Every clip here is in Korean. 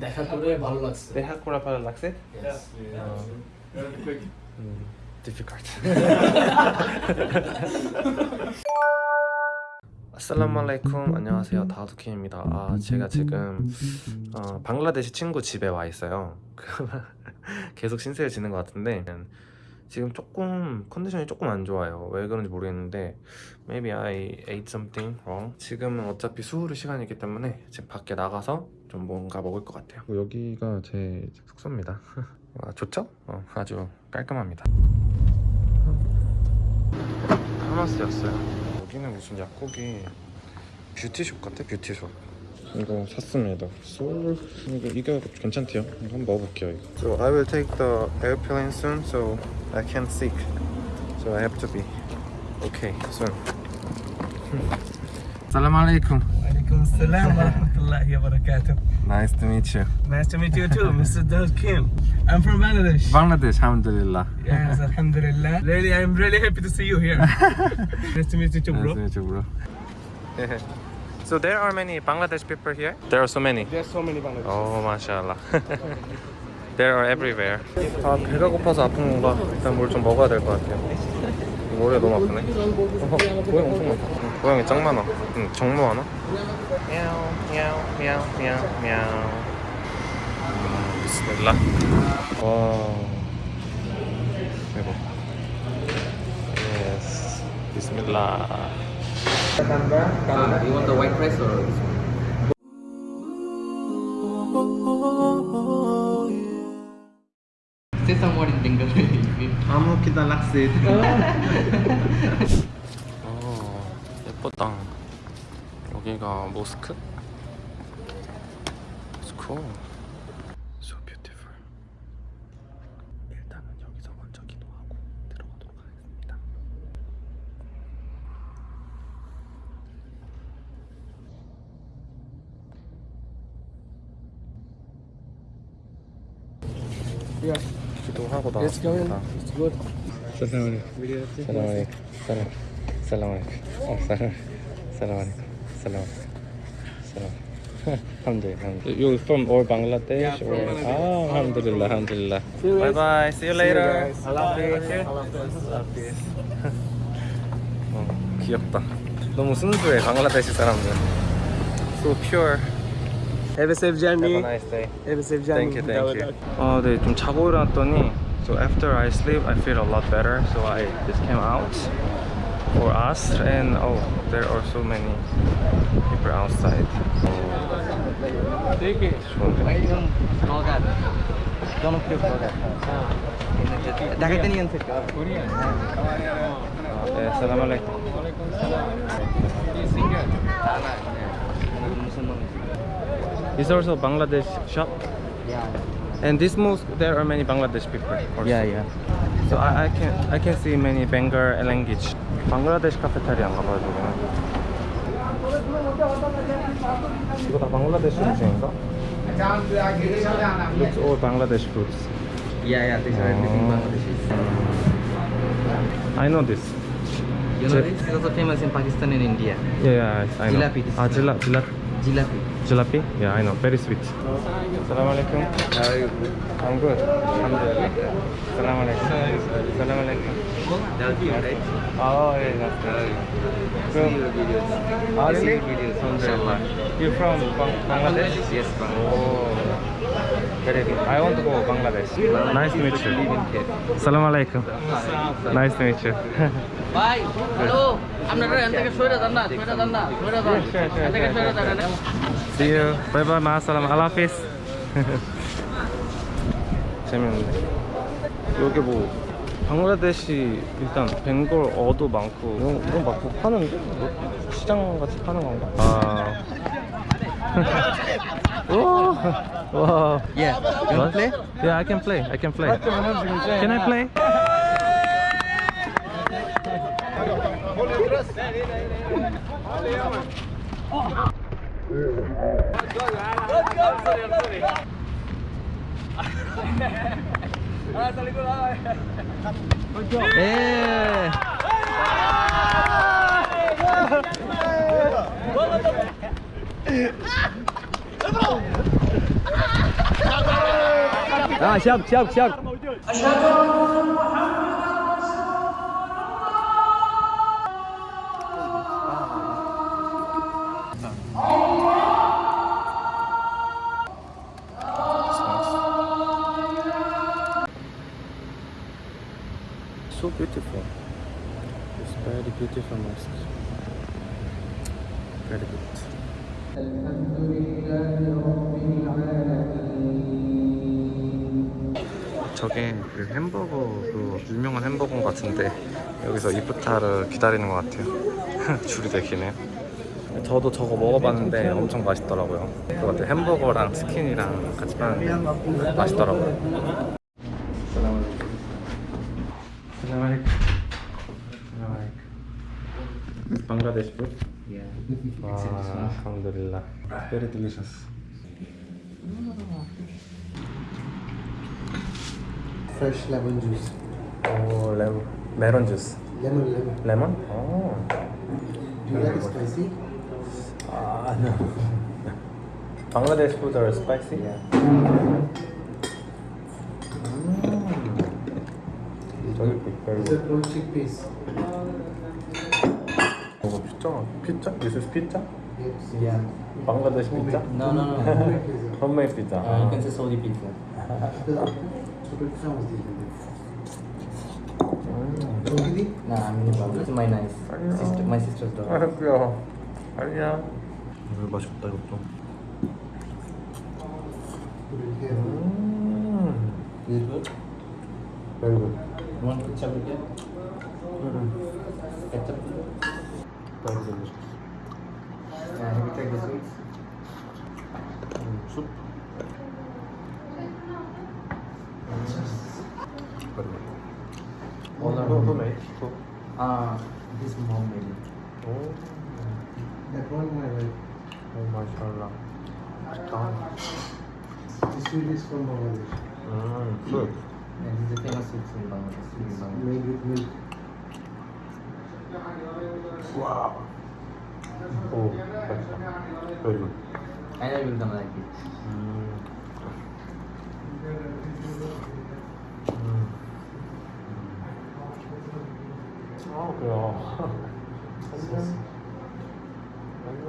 দেখা করে ভালো লাগছে দেখা করা ভালো লাগছে Yes. difficult. 아살라말라이쿰 안녕하세요 다우드킴입니다 아 제가 지금 어, 방글라데시 친구 집에 와 있어요 계속 신세를 지는 것 같은데 지금 조금 컨디션이 조금 안 좋아요. 왜 그런지 모르겠는데 Maybe I ate something wrong. 지금은 어차피 수후르 시간이기 때문에 지금 밖에 나가서 좀 뭔가 먹을 것 같아요. 여기가 제 숙소입니다. 와, 좋죠? 어, 아주 깔끔합니다. 파마스였어요. 여기는 무슨 약국이 뷰티숍 같아? 뷰티숍 이거 샀습니다 소울 이거 이거 괜찮대요 이거 한번 먹어볼게요 이거. So I will take the airplane soon so I can't sick So I have to be okay soon Salam alaikum Alaikum salam wa rahmatullahi wa barakatuh. Nice to meet you Nice to meet you too, Mr. Daud Kim. I'm from Bangladesh. Bangladesh alhamdulillah Yes, alhamdulillah. Really, I'm really happy to see you here. nice to meet you too, bro. Nice to meet you bro So there are many Bangladesh people here? There are so many There's so many Bangladesh. 오 마샬라 There are everywhere 아 배가 고파서 아픈 건가? 일단 뭘 좀 먹어야 될 것 같아요 머리가 너무 아프네 어, 고양 엄청 많다 응, 고양이 짱 많아 응, 정모 하나? 미야오 미야오 미야오 미야오 미야오 음, 비스밀라 와 대박 예스 비스밀라 Uh, you want the white rice or this one? Say some word in Bengali. 아무 키다 락스 어 예쁘다 여기가 모스크? So beautiful 일단은 여기서 먼저 기도하고 들어가도록 하겠습니다 here. 기도하고 나왔습니다. It's good. 사랑하네. 사랑하네. 사랑. 사랑하네. 어 사랑. 사랑하네. 사랑. 사랑. alhamdulillah. You're from or Bangladesh yeah, or Bangladesh. Oh, alhamdulillah, alhamdulillah. Bye bye. See you later. Alhamdulillah. 어, 귀엽다. 너무 순수해 방글라데시 사람들. So pure. Have a safe journey. Have a nice day. Have a safe journey. Thank you, thank you. 아, 네, 좀 자고 일어났더니 so after I sleep, I feel a lot better. So I just came out for us and oh, there are so many people outside. Take it. Don't It's also Bangladesh shop, and this mosque there are many Bangladesh people. Also. Yeah, yeah. So I, I can I can see many Bengal language. 방글라데시 카페테리아 안 가봐가지고. 이거 다 방글라데시 음식인가? Looks all Bangladesh foods. Yeah, yeah, these are everything Oh. Bangladeshi. I know this. You know this is also famous in Pakistan and India. Yeah, yeah, I know. Jalebi, this Ah, is- jila, jila, Jalebi. Jalapi? Yeah, I know. Very sweet. Assalamualaikum. How are you? I'm good. Assalamualaikum. Assalamualaikum. Assalamu Oh, yeah, that's good. Oh, really? See your You from Bangladesh? Yes, Bangladesh. Oh. Very good. I want to go Bangladesh. Nice to meet you. Assalamu. Nice to meet you. Bye. Hello. I'm not ready. I'm not going to take a photo. I'm not going to take a. See you. Bye bye. 마사람. 알라피스. 재밌는데. 여기 뭐 방글라데시 일단 벵골 어도 많고 이런, 이런 막 파는데? 뭐 시장 같이 파는 건가? 아. 와. 와. Yeah. You want to play? Yeah, I can play. I can play. Can I play? 예. 아 시작 시작 시작 저게 그 햄버거 그 유명한 햄버거 같은데 여기서 이프타를 기다리는 것 같아요. 줄이 되게 기네요. 저도 저거 먹어봤는데 엄청 맛있더라고요. 그거 같아 햄버거랑 치킨이랑 같이 파는데 맛있더라고요. Bangladesh food? Yeah. Wow, alhamdulillah. Very delicious. Fresh lemon juice. Oh, lemon, melon juice. Lemon, lemon. Lemon? Oh. Do you like it spicy? Ah, no. Bangladesh food are spicy? Yeah. These are good. called chickpeas. Oh, pizza? Pizza? This is pizza? Yes. Yeah. Bangladesh pizza? No, no, no. Homemade pizza. Homemade pizza. Uh, you can say Saudi pizza. Super pizza was the Nah, I'm in Nepal. This is my nice sister, my sister's 아, daughter. 귀여워. 안녕. 이거 맛있다, 이것도. 음. Is it good? Very good. You want ketchup with it? Ketchup? Very delicious. Yeah, have you tried the sweets? 음, 숲. Ah, this his mom made it. Oh. That one my wife. Oh, mashallah. Strong. This food mm, is from Bangladesh. Hmm. good. And he's a famous food in Bangladesh. Made with milk. Wow. Oh, excellent. Very good. And I will come like it. Mm. 아, 그래요. 안녕. 안녕.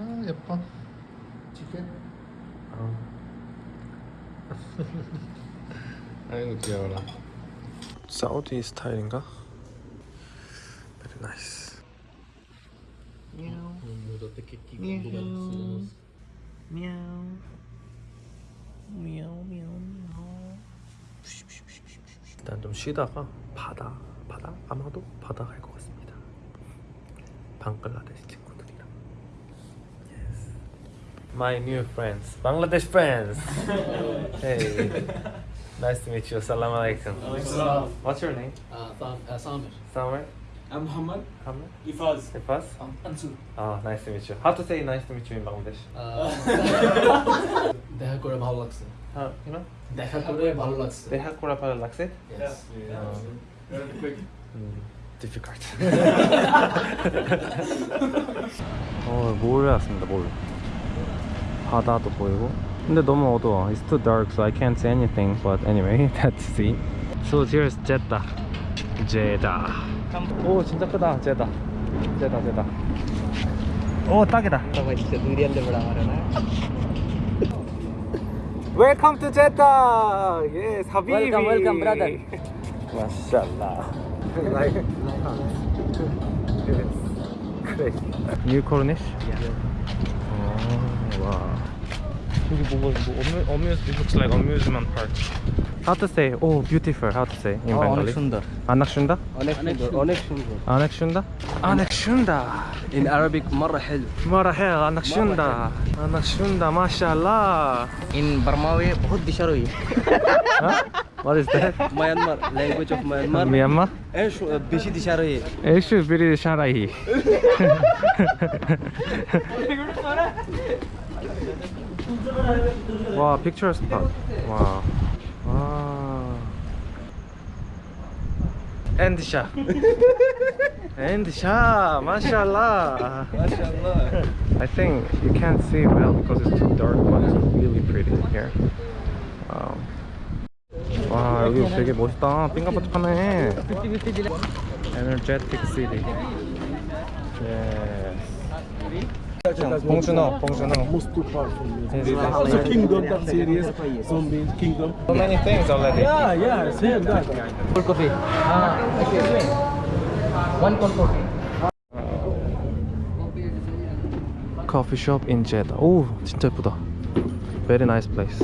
아, 예뻐. Chicken. 어. 아이고 귀여워라. 사우디 스타일인가? Very nice. 일단 좀 쉬다가 바다 바다 아마도 바다 갈 것 같습니다. 방글라데시 친구들이랑. Yes. My new friends, Bangladesh friends. hey, nice to meet you. Assalamu alaikum. What's your name? Uh, Tham- uh, Samir. Samir? I'm Muhammad. Hamid? Ifaz. Ifas? Um, Ansur. Oh, nice to meet you. How to say nice to meet you in Bangladesh? দেখা করে ভালো লাগছে How, you know? দেখা করে ভালো লাগছে They have Kurapara Lakse? Yes. 음, difficult. 어, 몰에 왔습니다, 몰. 바다도 보이고. 근데 너무 어두워. It's too dark, so I can't see anything. But anyway, that's it. So here's Jeddah. Jeddah. 오, 진짜 크다, Jeddah. Jeddah, Jeddah. 오, 딱이다. Welcome to Jeddah. Yes, Habibi. Welcome, welcome, brother. Mashallah. like, yes. Great. New Cornish? Yeah. 거기 뭐가 이거 어뮤즈 it looks like amusement park. How to say? Oh, beautiful. How to say in oh, Bengali? Anakshunda. Anakshunda? Anakshunda. Anakshunda. Anakshunda. In Arabic, مرة حلو. مرة حلو. Anakshunda. Anakshunda. ما In Burmawi, बहुत दिशारोई. What is that? Myanmar. Language of Myanmar. Myanmar? Eşu, biri dışarıyı. Eşu, biri dışarıyı. 와 픽처 스팟 와 와. 엔드샷 shot, mashallah. mashallah. I think you can't see well because it's too dark, but it's really pretty here. Wow. 와 여기 되게 멋있다. 삥까뻔쩍하네. Energetic city. Yes. 봉준호, 봉준호. Most too far from me. This is Also Kingdom, that series. Zombie Kingdom. So many things already. Yeah, yeah, same that. Cold coffee. Ah, excuse me. One cold coffee. Coffee shop in Jeddah. 오, 진짜 예쁘다. Very nice place.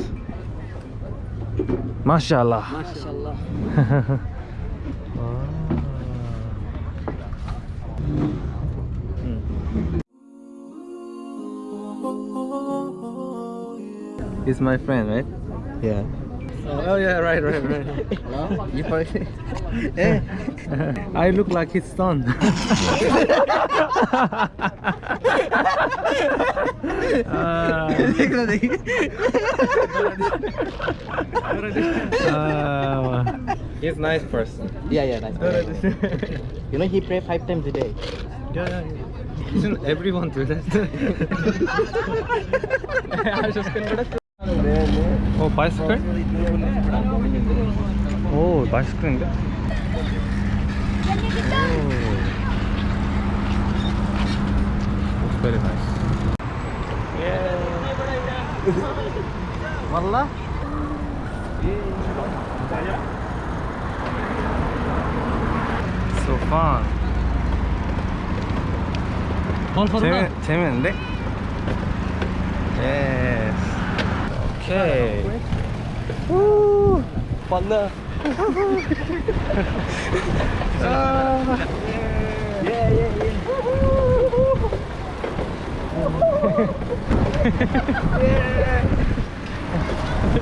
마샬라. Mashallah. He's my friend, right? Yeah. Oh, yeah, right, right, right. No? You forget. Eh, I look like his son. Ah, He's a nice person. Yeah, yeah, nice. you know he pray five times a day. yeah, yeah, yeah. Isn't everyone do that? 어, 바이스클? 오, 바이스클인데? Looks very nice. Wallah. So fun. Fun for 재미, 재밌는데? Hey. Woo. Fun there. ah. Yeah, yeah, yeah. yeah.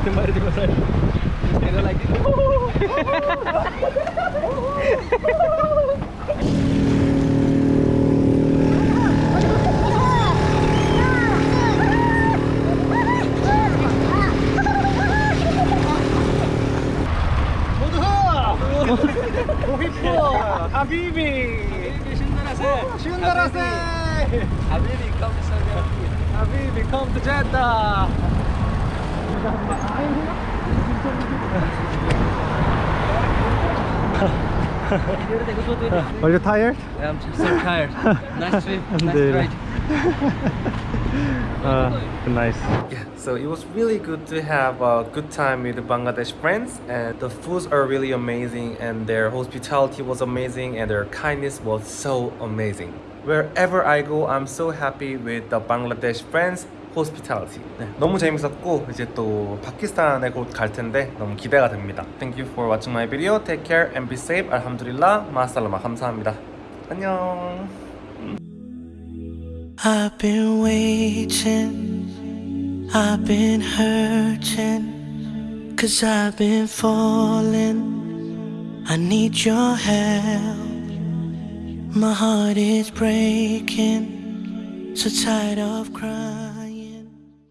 Kemarin di kosan. Kena lagi. Yes. Okay. Wallah. Are you tired? I'm so tired. nice trip. Nice Yeah. ride. Uh, nice. Yeah, so it was really good to have a good time with the Bangladesh friends, and the foods are really amazing, and their hospitality was amazing, and their kindness was so amazing. Wherever I go, I'm so happy with the Bangladesh friends. hospitality. 네, 너무 재밌었고 이제 또 파키스탄에 곧 갈 텐데 너무 기대가 됩니다. Thank you for watching my video. Take care and be safe. 알함두릴라. 마살라마. 감사합니다. 안녕. I've been waiting, I've been hurting, cause I've been falling. I need your help. My heart is breaking, so tired of crying.